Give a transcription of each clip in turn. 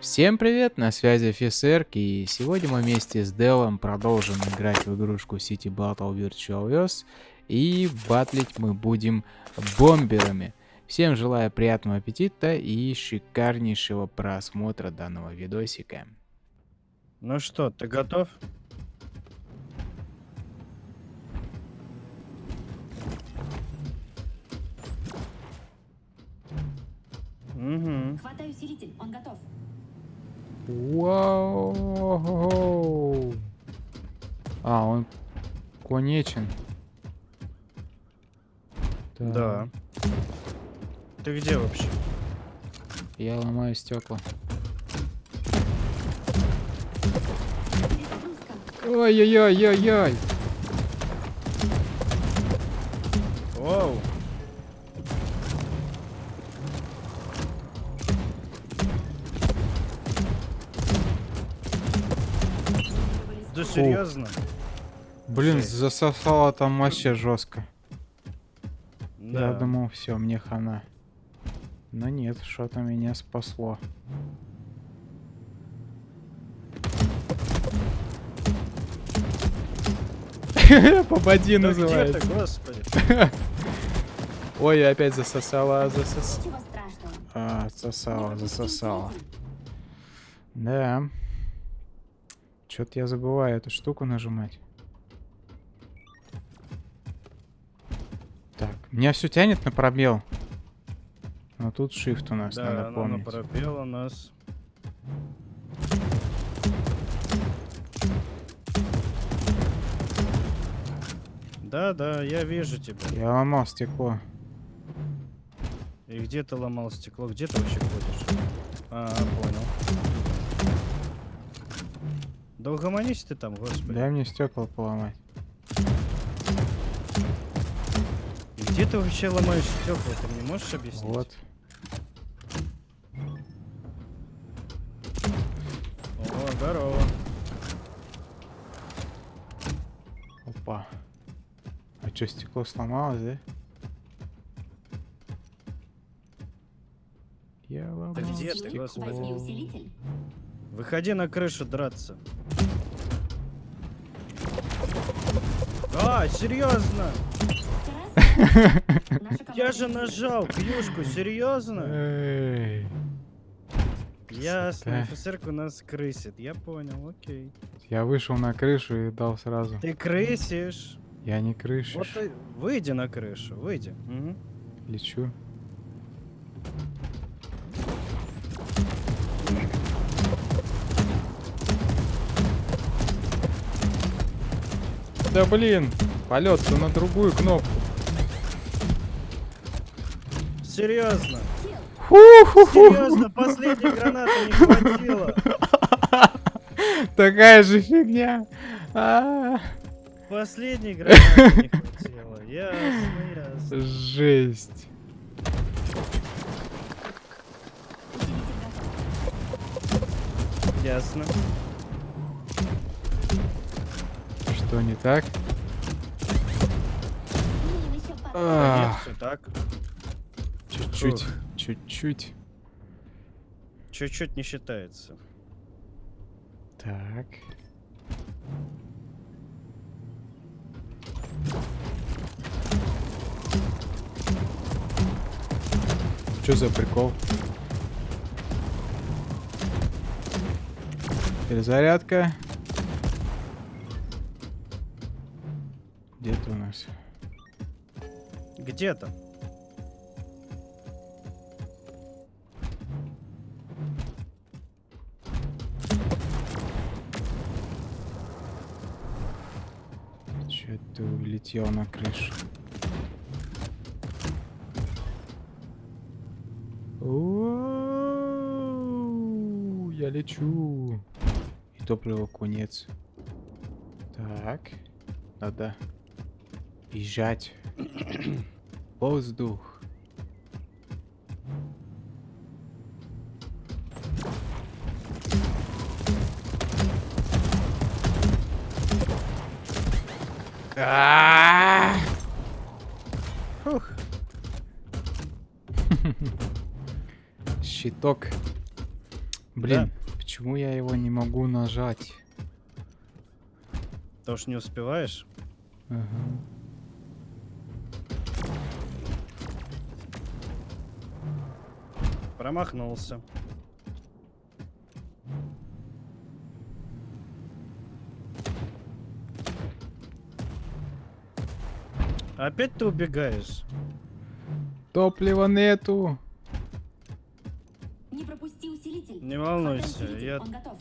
Всем привет, на связи офицер, и сегодня мы вместе с Делом продолжим играть в игрушку City Battle Virtual Earth, и батлить мы будем бомберами. Всем желаю приятного аппетита и шикарнейшего просмотра данного видосика. Ну что, ты готов? Угу. Хватаю усилитель, он готов. Вау! А, он конечен. Так, Да. Ты где вообще? Я ломаю стекла. Ой-ой-ой-ой-ой! Оу. Да серьезно? Блин, Жесть. засосало там вообще жестко. Я Да. думал, все, мне хана. Но нет, что-то меня спасло. Попади Да где называется. ты, господи? Ой, опять засосала, засосала. А, засосала, пропусти засосала. усилитель. Да. Что-то я забываю эту штуку нажимать. Так, меня все тянет на пробел. Но тут shift у нас, Да, надо помнить. пропела нас. Да, да, я вижу тебя. Я ломал стекло. И где ты ломал стекло? Где ты вообще ходишь? А, понял. Да угомонись ты там, господи. Дай мне стекла поломать. И Где ты вообще ломаешь стекла? Ты мне можешь объяснить? Вот. О, здорово. Опа. А что, стекло сломалось, да? Я ломал Да где ты, стекло. господи? Возьми усилитель. Выходи на крышу драться. А, серьезно? Я же нажал кьюшку, серьезно? Ясно, офицерка у нас крысит. Я понял, окей. Я вышел на крышу и дал сразу. Ты крысишь. Я не крышишь. Вот выйди на крышу, выйди. Мгм. Лечу. Да блин, полет на другую кнопку. Серьезно. Фу-ху-ху. Серьезно, последней гранаты не хватило. Такая же фигня. А, Последней гранаты не хватило. Ясно, ясно. Жесть. Ясно. Что не так? А, Нет, все так. Чуть-чуть, чуть-чуть. Чуть-чуть не считается. Так. Что за прикол? Перезарядка. Где ты у нас? Где там? Че ты улетел на крышу? Оу, Я лечу. И топлива конец. Так. Надо бежать. Воздух. А! Щиток. Блин, почему я его не могу нажать? Потому что не успеваешь. Ага. Промахнулся. Опять ты убегаешь? Топлива нету. Не пропусти усилитель. Не волнуйся, я- Он готов.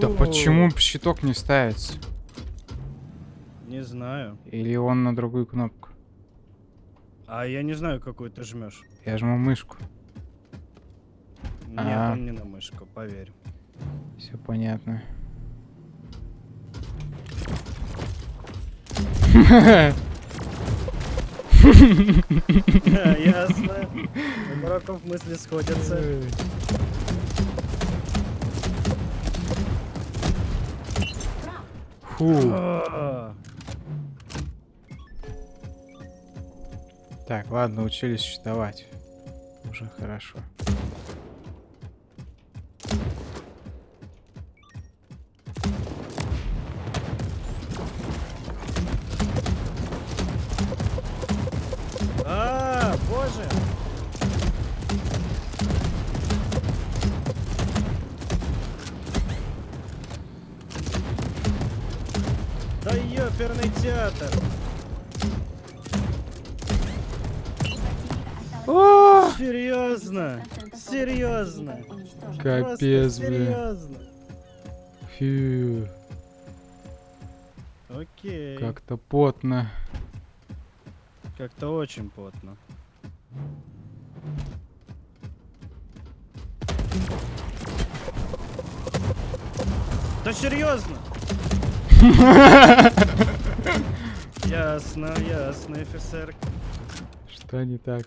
Да, Вперед. да Фу. почему щиток не ставится? Не знаю. Или он на другую кнопку? А я не знаю, какую ты жмешь. Я жму мышку. Нет, А. он не на мышку, поверь. Все понятно. Ясно. У дураков мысли сходятся. Фу. А, Так, ладно, учились считовать. Уже хорошо. А, боже! Ёперный театр! О, Серьезно? Серьезно? Капец, блин. серьезно. фью, Окей. как-то потно. Как-то очень потно. Да серьезно? Ясно, ясно, офицер. Что не так?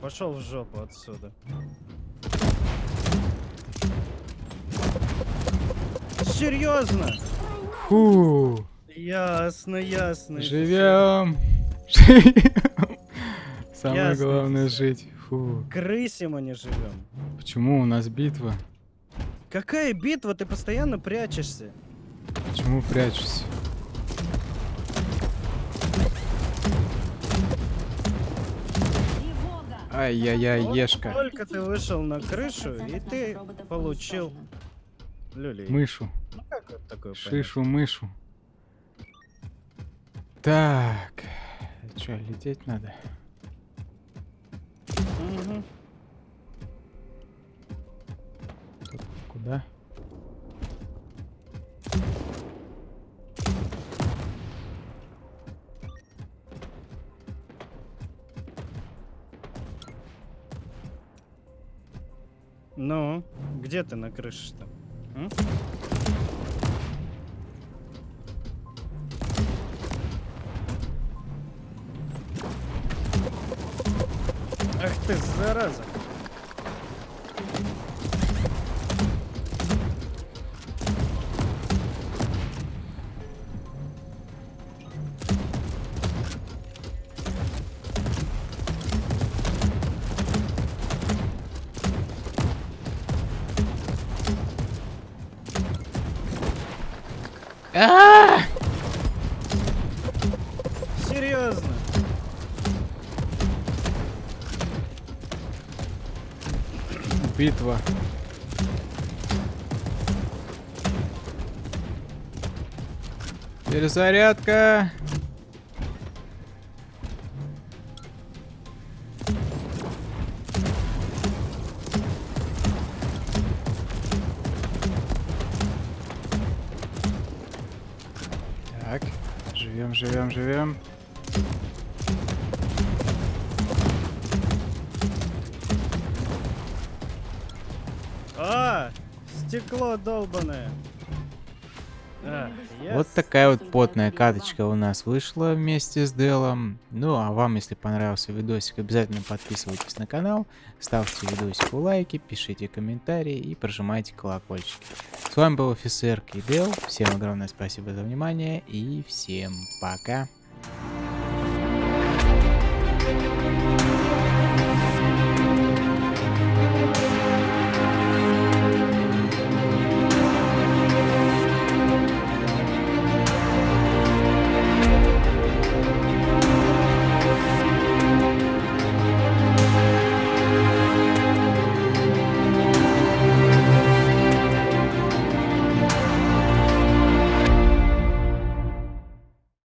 Пошел в жопу отсюда. Серьезно? Фу, Ясно, ясно. живем. Живем. Самое Ясно, главное офицер. жить. Фу. Крысе мы не живем. Почему у нас битва? Какая битва? Ты постоянно прячешься. Почему прячусь? Ай-яй-яй, ешка. Только ты вышел на крышу, и 100% ты получил люлей. Мышу. Ну как вот такое понять? Шишу, мышу. Так. Че, лететь надо? Мгм. Куда? Ну, где ты на крыше-то? Ах ты, зараза! Серьезно? Битва. Перезарядка. Живем, живем, живем. А, стекло долбаное. А, вот такая вот потная каточка у нас вышла вместе с Делом. Ну а вам, если понравился видосик, обязательно подписывайтесь на канал, ставьте видосику лайки, пишите комментарии и прожимайте колокольчики. С вами был офицер Кибел. Всем огромное спасибо за внимание и всем пока.